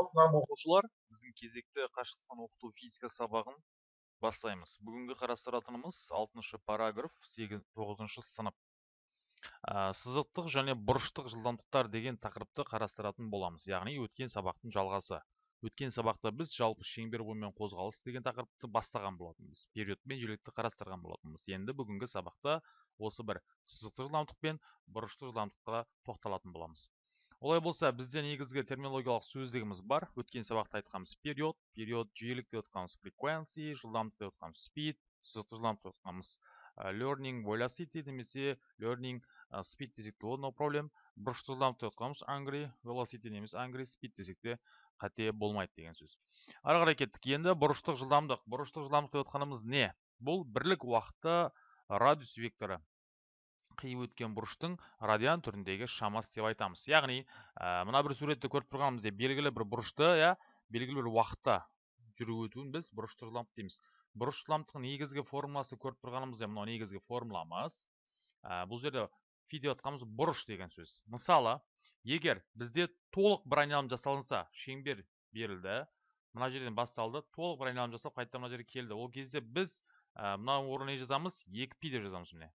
саламатсыздар оқушылар біздің кезекті қашықтықтан оқыту физика сабағын бастаймыз. Бүгінгі қарастыратынымыз алтыншы параграф тоғызыншы сынып. Ә, сызықтық және бұрыштық жылдамдықтар деген тақырыпты қарастыратын боламыз. Яғни өткен сабақтың жалғасы. Өткен сабақта біз жалпы шеңбер бойымен қозғалыс деген тақырыпты бастаған болатынбыз. Период пен жиілікті қарастырған болатынбыз. Енді бүгінгі сабақта осы бір сызықтық жылдамдық пен бұрыштық жылдамдыққа тоқталатын боламыз. Олай болса бізде негізгі терминологиялық сөздігіміз бар. Өткен сабақта айтқанбыз период период жиілік деп отқанымыз frequency жылдамдық деп отқанымыз speed жылдамдық деп отқанымыз learning velocity немесе learning speed десек те no problem. Бұрышты жылдамдық деп отқанымыз angry velocity немесе angry speed десек те қате болмайды деген сөз. Ары қарай кеттік. Енді бұрыштық жылдамдық. Бұрыштық жылдамдық деп отқанымыз не? Бұл бірлік уақытта радиус векторы. Қиып өткен бұрыштың радиан түріндегі шамасы деп айтамыз. Яғни ә, мына бір суретті көріп тұрғанымыздай белгілі бір бұрышты иә белгілі бір уақытта жүріп өтуін біз бұрышты жылдамдық дейміз. Бұрыш жылдамдықтың негізгі формуласы көріп тұрғанымыздай мынау негізгі формуламыз ә, бұл жерде фи деп жатқанымыз бұрыш деген сөз. Мысалы егер бізде толық бір айналым жасалынса шеңбер берілді мына жерден басталды толық бір айналым жасалып қайтадан мына жерге келді. Ол кезде біз ә, мына орнына не жазамыз екі пи деп жазамыз міне.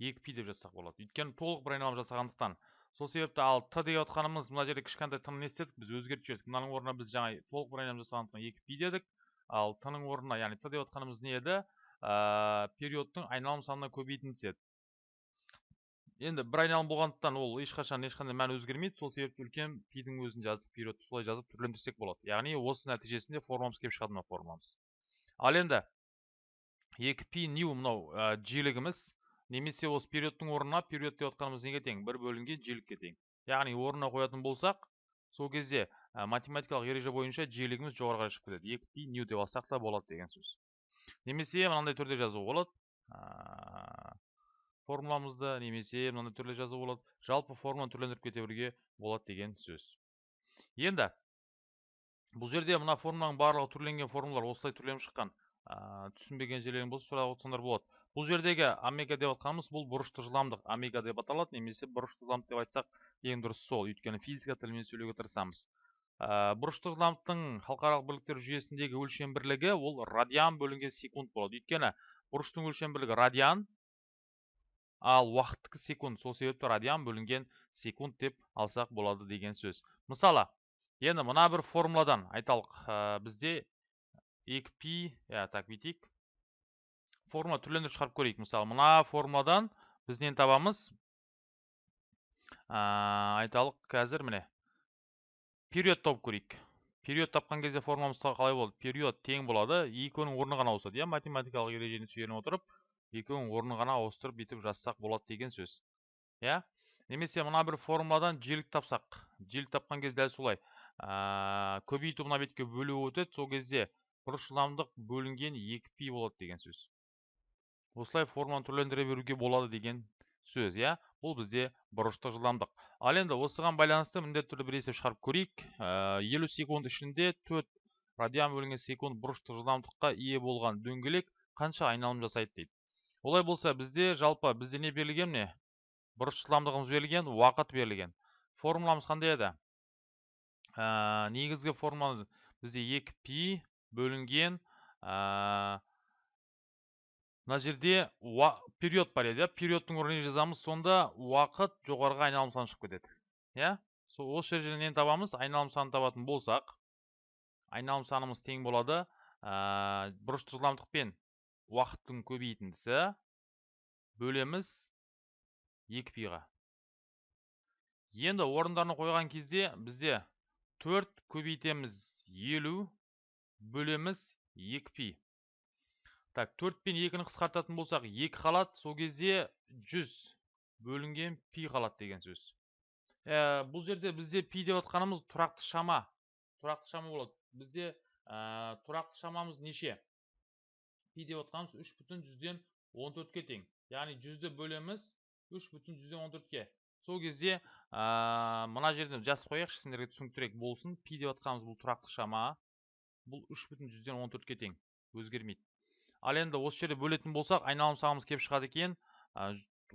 Екі пи деп жазсақ болады. Өйткені толық бір айналым жасағандықтан сол себепті ал т деп отқанымыз мына жерде кішкентай т не істедік? Біз өзгертіп жібердік мынаның орнына біз жаңа толық бір айналым жасағандықтан екі пи дедік. Ал т ның орнына яғни т деп отқанымыз не еді? Ә, периодтың айналым санына көбейтіндісі еді. Енді бір айналым болғандықтан ол ешқашан ешқандай мән өзгермейді. Сол себепті үлкен пидің өзін жаздық периодты солай жазып түрлендірсек болады. Яғни осы нәтижесінде формуламыз келіп шығады мына формуламыз ал енді екі пи нью мынау ә, жиілігіміз немесе осы периодтың орнына период деп отқанымыз неге тең бір бөлінген жиілікке тең яғни орнына қоятын болсақ сол кезде математикалық ереже бойынша жиілігіміз жоғары қарай шығып кетеді екі пи нью деп алсақ та болады деген сөз. Немесе мынандай түрде жазуға болады. Формуламызды немесе мынандай түрде жазуға болады. Жалпы формуланы түрлендіріп кете беруге болады деген сөз. Енді бұл жерде мына формуланың барлығы түрленген формулалар осылай түрленіп шыққан түсінбеген жерлерің болса сұрап отырсаңдар болады. Бұл жердегі омега деп жатқанымыз бұл бұрышты жылдамдық омега деп аталады немесе бұрышты жылдамдық деп айтсақ ең дұрыс сол. Өйткені физика тілімен сөйлеуге тырысамыз. Ә, бұрышты жылдамдықтың халықаралық бірліктер жүйесіндегі өлшем бірлігі ол радиан бөлінген секунд болады. Өйткені бұрыштың өлшем бірлігі радиан ал уақыттікі секунд сол себепті радиан бөлінген секунд деп алсақ болады деген сөз. Мысалы енді мына бір формуладан айталық. Ә, бізде 2 пи иә так бүйтейік формула түрлендіріп шығарып көрейік. Мысалы мына формуладан біз нені табамыз айталық қазір міне период тауып көрейік. Период тапқан кезде формуламыз қалай болады период тең болады екеуінің орны ғана ауысады. Иә математикалық ережені сүйене отырып екеуінің орны ғана ауыстырып бүйтіп жазсақ болады деген сөз. Иә? Немесе мына бір формуладан жиілік тапсақ. Жиілік тапқан кезде дәл солай көбейту мына бетке бөлу өтеді. Сол кезде бұрыш жылдамдық бөлінген екі пи болады деген сөз. Осылай форманы түрлендіре беруге болады деген сөз иә? Бұл бізде бұрыштық жылдамдық. Ал енді осыған байланысты міндетті түрде бір есеп шығарып көрейік. Ә, елу секунд ішінде төрт радиан бөлінген секунд бұрыштық жылдамдыққа ие болған дөңгелек қанша айналым жасайды дейді. Олай болса бізде жалпы бізде не берілген міне? Бұрыш жылдамдығымыз берілген уақыт берілген. Формуламыз қандай еді? Ә, негізгі формула бізде екі пи бөлінген ә, мына жерде период бар еді иә периодтың орнына жазамыз сонда уақыт жоғарғы айналым саны шығып кетеді иә? Сол осы жерден табамыз айналым санын табатын болсақ айналым санымыз тең болады ә, бұрышты жылдамдық пен уақыттың көбейтіндісі бөлеміз екі пиға. Енді орындарына қойған кезде бізде төрт көбейтеміз елу бөлеміз екі пи. Так төрт пен екіні қысқартатын болсақ екі қалады сол кезде жүз бөлінген пи қалады деген сөз. Ә, бұл жерде бізде пи деп отқанымыз тұрақты шама. Тұрақты шама болады. Бізде ә, тұрақты шамамыз неше? Пи деп жүзден он төртке тең. Яғни жүзді бөлеміз үш бүтін жүзден он төртке. Сол кезде ә, мына жерден жазып қояйықшы сендерге түсініктірек болсын. Пи деп отқанымыз бұл тұрақты шама. Бұл үш бүтін жүзден он төртке тең. Өзгермейді. Ал енді осы жерде бөлетін болсақ айналым санымыз келіп шығады екен.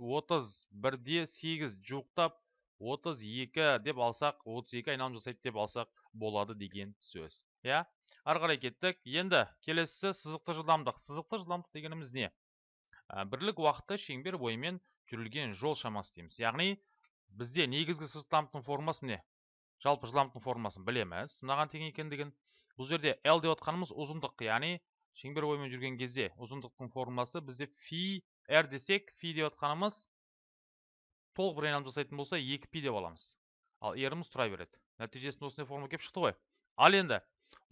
Отыз бірде сегіз жуықтап отыз екі деп алсақ отыз екі айналым жасайды деп алсақ болады деген сөз. Иә? Ары қарай кеттік. Енді келесісі сызықты жылдамдық. Сызықты жылдамдық дегеніміз не? Бірлік уақытта шеңбер бойымен жүрілген жол шамасы дейміз. Яғни бізде негізгі жылдамдықтың формуласы не жалпы жылдамдықтың формуласын білеміз. Мынаған тең екендігін. Бұл жерде l деп отқанымыз ұзындық. Яғни шеңбер бойымен жүрген кезде ұзындықтың формуласы бізде фи r десек фи деп отқанымыз толық бір айналым жасайтын болса 2 пи деп аламыз. Ал еріміз тұра береді. Нәтижесінде осындай формула келіп шықты ғой. Ал енді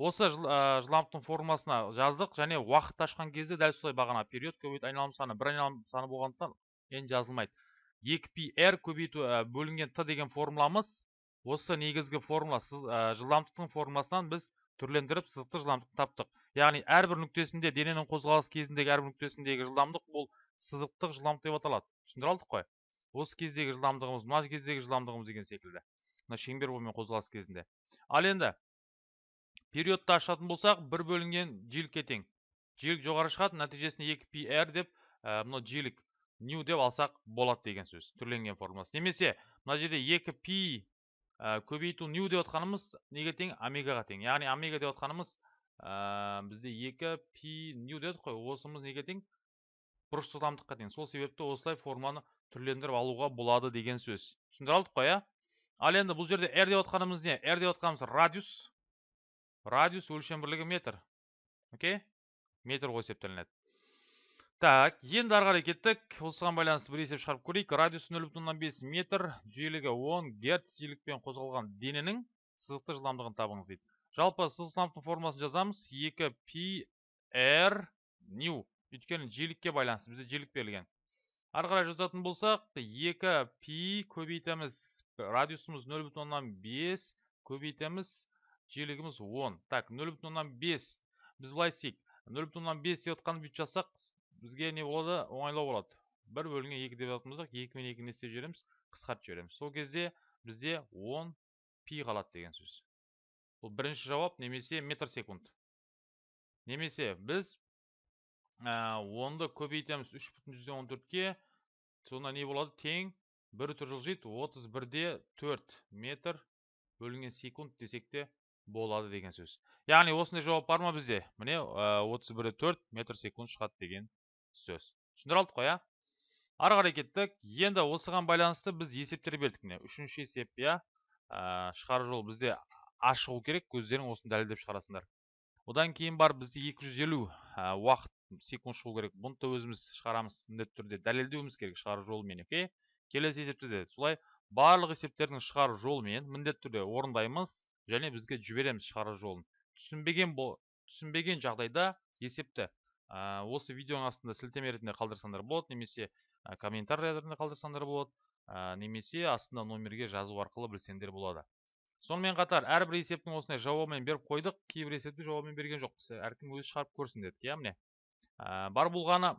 осы жылдамдықтың формуласына жаздық және уақытты ашқан кезде дәл солай бағана период көбейту айналым саны бір айналым саны болғандықтан енді жазылмайды. 2 пи р көбейту бөлінген т деген формуламыз осы негізгі формула жылдамдықтың формуласынан біз түрлендіріп сызықты жылдамдықты таптық. Яғни әрбір нүктесінде дененің қозғалыс кезіндегі әрбір нүктесіндегі жылдамдық бұл сызықтық жылдамдық деп аталады түсіндіре алдық қой осы кездегі жылдамдығымыз мына кездегі жылдамдығымыз деген секілді мына шеңбер бойымен қозғалыс кезінде ал енді периодты ашатын болсақ бір бөлінген жиілікке тең жиілік жоғары шығады нәтижесінде 2 пи р деп ә, мына жиілік нью деп алсақ болады деген сөз түрленген формуласы немесе мына жерде 2 пи ә, көбейту нью деп отқанымыз неге тең омегаға тең яғни омега деп отқанымыз ә, бізде 2 пи нью дедік қой осымыз неге тең? Бұрыш жылдамдыққа тең. Сол себепті осылай формуланы түрлендіріп алуға болады деген сөз. Түсіндіре алдық қой иә ал енді бұл жерде r деп отқанымыз не? R деп отқанымыз радиус. Радиус өлшем бірлігі метр. Окей? Метр ғой есептелінеді. Так енді ары қарай кеттік. Осыған байланысты бір есеп шығарып көрейік. Радиус нөл бүтін оннан бес метр жиілігі он герц жиілікпен қозғалған дененің сызықты жылдамдығын табыңыз дейді. Жалпы сызық жылдамдықтың формуласын жазамыз. Екі пи р нью өйткені жиілікке байланысты бізде жиілік берілген. Ары жазатын болсақ 2 пи көбейтеміз. Радиусымыз 0,5 көбейтеміз. Жиілігіміз 10 так 0,5 біз былай істейік. 0,5 деп отқанды бүйтіп жазсақ бізге не болады? Оңайлау болады. бір бөлінген екі деп жататын болсақ екі мен екі не істеп жібереміз? Қысқартып жібереміз. Сол кезде бізде 10 пи қалады деген сөз. Бұл бірінші жауап немесе метр секунд немесе біз онды көбейтеміз үш бүтін жүзден он төртке сонда не болады? Тең бір бүтін жылжиды отыз бірде төрт метр бөлінген секунд десек те болады деген сөз. Яғни осындай жауап бар ма бізде? Міне отыз бірде төрт метр секунд шығады деген сөз. Түсіндіре алдық қой иә ары қарай кеттік. Енді осыған байланысты біз есептер бердік міне. Үшінші есеп иә? Шығару жол бізде ашығу керек өздерің осыны дәлелдеп шығарасыңдар. Одан кейін бар бізде 250 уақыт секунд шығу керек. Бұны да өзіміз шығарамыз міндетті түрде дәлелдеуіміз керек шығару жолымен окей? Келесі есепте де солай. Барлық есептердің шығару жолымен міндетті түрде орындаймыз және бізге жібереміз шығару жолын. Түсінбеген бол түсінбеген жағдайда есепті ә, осы видеоның астында сілтеме ретінде қалдырсаңдар болады немесе ә, комментарий ретінде қалдырсаңдар болады ә, немесе астында номерге жазу арқылы білсеңдер болады. Сонымен қатар әрбір есептің осындай жауабымен беріп қойдық кейбір есепті жауабымен берген жоқпыз. Әркім өзі шығарып көрсін дедік иә міне. Ә, бар болғаны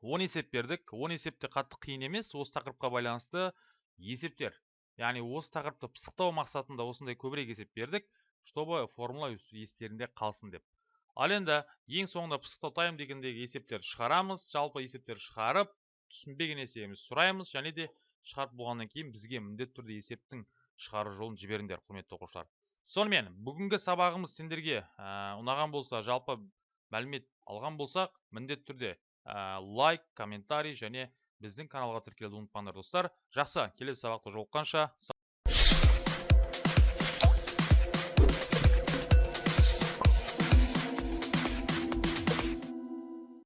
10 есеп бердік. 10 есепте қатты қиын емес осы тақырыпқа байланысты есептер яғни осы тақырыпты пысықтау мақсатында осындай көбірек есеп бердік чтобы формула естерінде қалсын деп. Ал енді ең соңында пысықтау тайм дегендегі есептер шығарамыз жалпы есептер шығарып түсінбеген есебімізді сұраймыз және де шығарып болғаннан кейін бізге міндетті түрде есептің шығару жолын жіберіңдер құрметті оқушылар. Сонымен бүгінгі сабағымыз сендерге ә, ұнаған болса жалпы мәлімет алған болсақ міндетті түрде лайк комментарий және біздің каналға тіркелуді ұмытпаңдар достар. Жақсы келесі сабақта жолыққанша